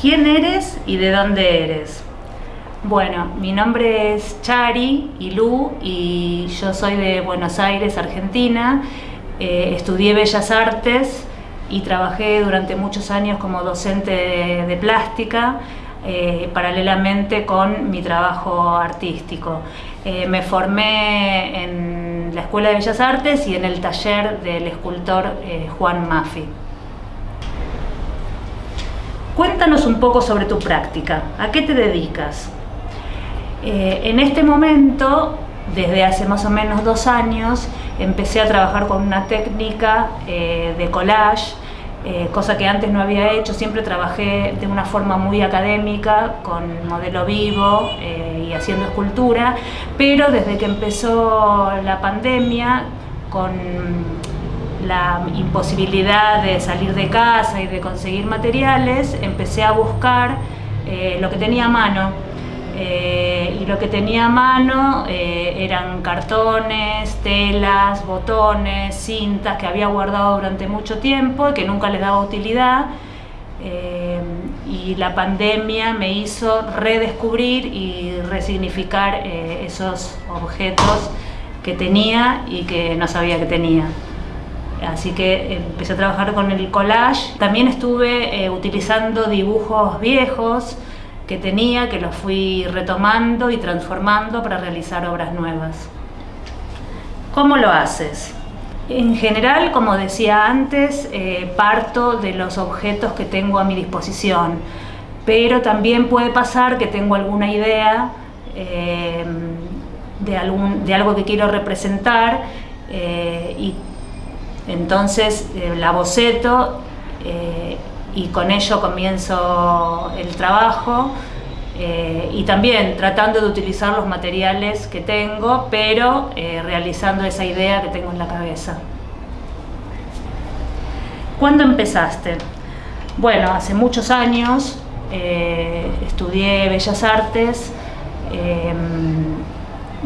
¿Quién eres y de dónde eres? Bueno, mi nombre es Chari Ilú y yo soy de Buenos Aires, Argentina. Eh, estudié Bellas Artes y trabajé durante muchos años como docente de, plástica, eh, paralelamente con mi trabajo artístico. Eh, me formé en la Escuela de Bellas Artes y en el taller del escultor Juan Maffi. Cuéntanos un poco sobre tu práctica, ¿a qué te dedicas? Eh, en este momento, desde hace más o menos dos años, empecé a trabajar con una técnica eh, de collage, eh, cosa que antes no había hecho, siempre trabajé de una forma muy académica, con modelo vivo y haciendo escultura, pero desde que empezó la pandemia, con la imposibilidad de salir de casa y de conseguir materiales, empecé a buscar eh, lo que tenía a mano. Eh, y lo que tenía a mano eh, eran cartones, telas, botones, cintas que había guardado durante mucho tiempo y que nunca le daba utilidad. y la pandemia me hizo redescubrir y resignificar esos objetos que tenía y que no sabía que tenía. Así que empecé a trabajar con el collage. También estuve eh, utilizando dibujos viejos que tenía, que los fui retomando y transformando para realizar obras nuevas. ¿Cómo lo haces? En general, como decía antes, eh, parto de los objetos que tengo a mi disposición, pero también puede pasar que tengo alguna idea eh, de, de, algo que quiero representar y entonces eh, la boceto eh, y con ello comienzo el trabajo eh, y también tratando de utilizar los materiales que tengo, pero realizando esa idea que tengo en la cabeza. ¿Cuándo empezaste? Bueno, hace muchos años estudié Bellas Artes,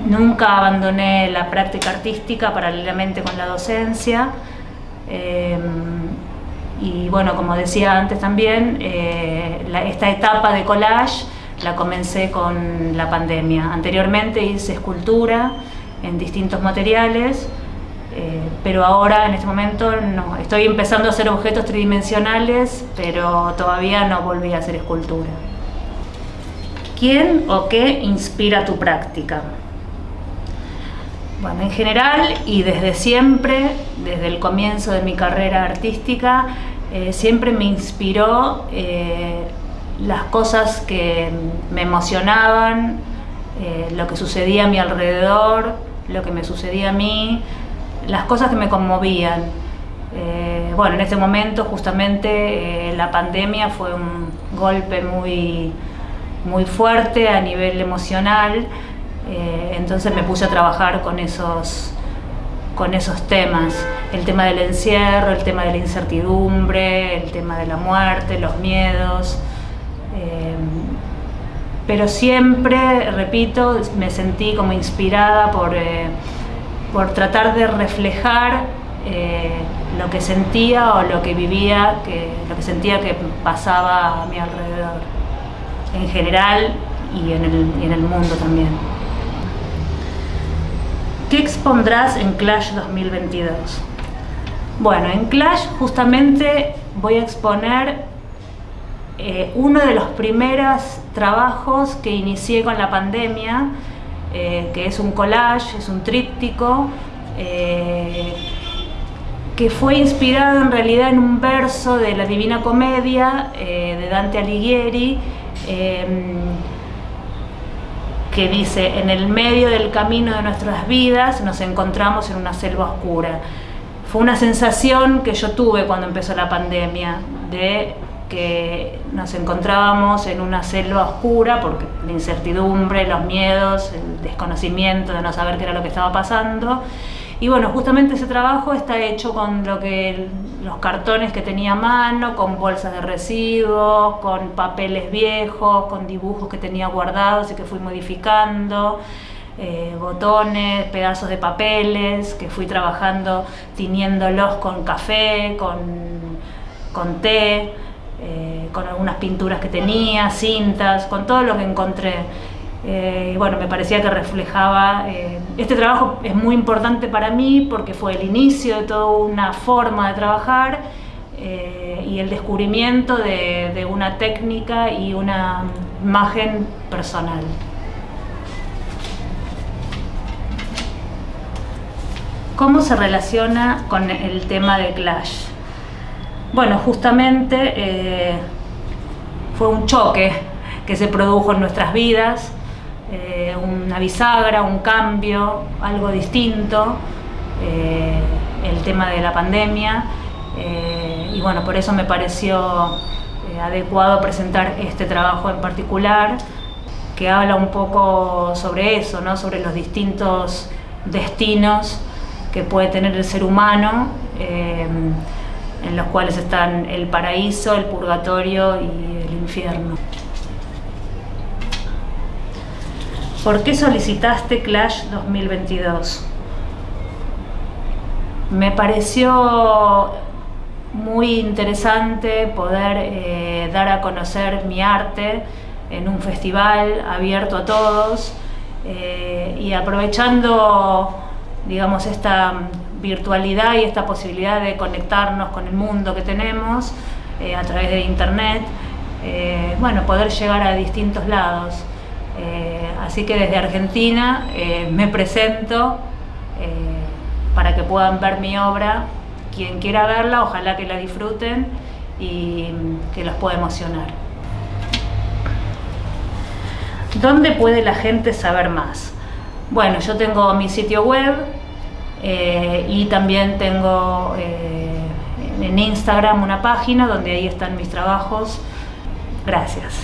nunca abandoné la práctica artística paralelamente con la docencia, eh, y bueno, como decía antes también, eh, esta etapa de collage la comencé con la pandemia. Anteriormente hice escultura en distintos materiales, eh, pero ahora en este momento no. Estoy empezando a hacer objetos tridimensionales, pero todavía no volví a hacer escultura. ¿Quién o qué inspira tu práctica? Bueno, en general y desde siempre, desde el comienzo de mi carrera artística, eh, siempre me inspiró eh, las cosas que me emocionaban, eh, lo que sucedía a mi alrededor, lo que me sucedía a mí, las cosas que me conmovían. bueno, en este momento justamente la pandemia fue un golpe muy, muy fuerte a nivel emocional, eh, entonces me puse a trabajar con esos, con esos temas, el tema del encierro, el tema de la incertidumbre, el tema de la muerte, los miedos. Eh, pero siempre, repito, me sentí como inspirada por, eh, por tratar de reflejar lo que sentía o lo que vivía, que, lo que sentía que pasaba a mi alrededor, en general y en el, y en el mundo también. ¿Qué expondrás en Clash 2022? Bueno, en Clash justamente voy a exponer eh, uno de los primeros trabajos que inicié con la pandemia, eh, que es un collage, es un tríptico, eh, que fue inspirado en realidad en un verso de la Divina Comedia de Dante Alighieri, que dice, en el medio del camino de nuestras vidas nos encontramos en una selva oscura. Fue una sensación que yo tuve cuando empezó la pandemia, de que nos encontrábamos en una selva oscura porque la incertidumbre, los miedos, el desconocimiento de no saber qué era lo que estaba pasando y bueno, justamente ese trabajo está hecho con lo que los cartones que tenía a mano, con bolsas de residuos, con papeles viejos, con dibujos que tenía guardados y que fui modificando, eh, botones, pedazos de papeles que fui trabajando tiñéndolos con café, con, con té, eh, con algunas pinturas que tenía, cintas, con todo lo que encontré. Eh, y bueno, me parecía que reflejaba, eh, este trabajo es muy importante para mí porque fue el inicio de toda una forma de trabajar eh, y el descubrimiento de, una técnica y una imagen personal. ¿Cómo se relaciona con el tema de Clash? Bueno, justamente fue un choque que se produjo en nuestras vidas una bisagra, un cambio, algo distinto, eh, el tema de la pandemia. Eh, y bueno, por eso me pareció adecuado presentar este trabajo en particular, que habla un poco sobre eso, ¿no? sobre los distintos destinos que puede tener el ser humano, en los cuales están el paraíso, el purgatorio y el infierno. ¿Por qué solicitaste Clash 2022? Me pareció muy interesante poder eh, dar a conocer mi arte en un festival abierto a todos eh, y aprovechando digamos esta virtualidad y esta posibilidad de conectarnos con el mundo que tenemos eh, a través de internet, bueno, poder llegar a distintos lados. Eh, así que desde Argentina eh, me presento eh, para que puedan ver mi obra. Quien quiera verla, ojalá que la disfruten y que los pueda emocionar. ¿Dónde puede la gente saber más? Bueno, yo tengo mi sitio web y también tengo en Instagram una página donde ahí están mis trabajos. Gracias.